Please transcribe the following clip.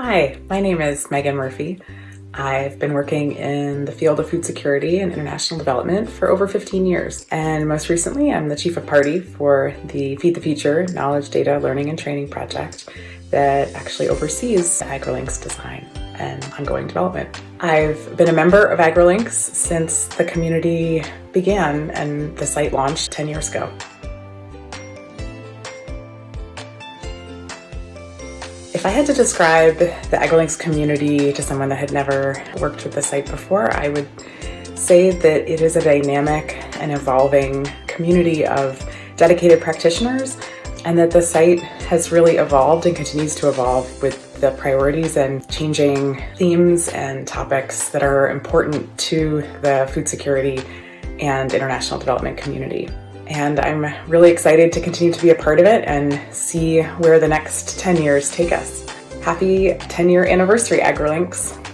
Hi, my name is Megan Murphy. I've been working in the field of food security and international development for over 15 years. And most recently, I'm the Chief of Party for the Feed the Future Knowledge, Data, Learning and Training project that actually oversees AgriLink's design and ongoing development. I've been a member of AgriLinks since the community began and the site launched 10 years ago. If I had to describe the AgriLinks community to someone that had never worked with the site before, I would say that it is a dynamic and evolving community of dedicated practitioners and that the site has really evolved and continues to evolve with the priorities and changing themes and topics that are important to the food security and international development community. And I'm really excited to continue to be a part of it and see where the next 10 years take us. Happy 10 year anniversary, AgriLinks.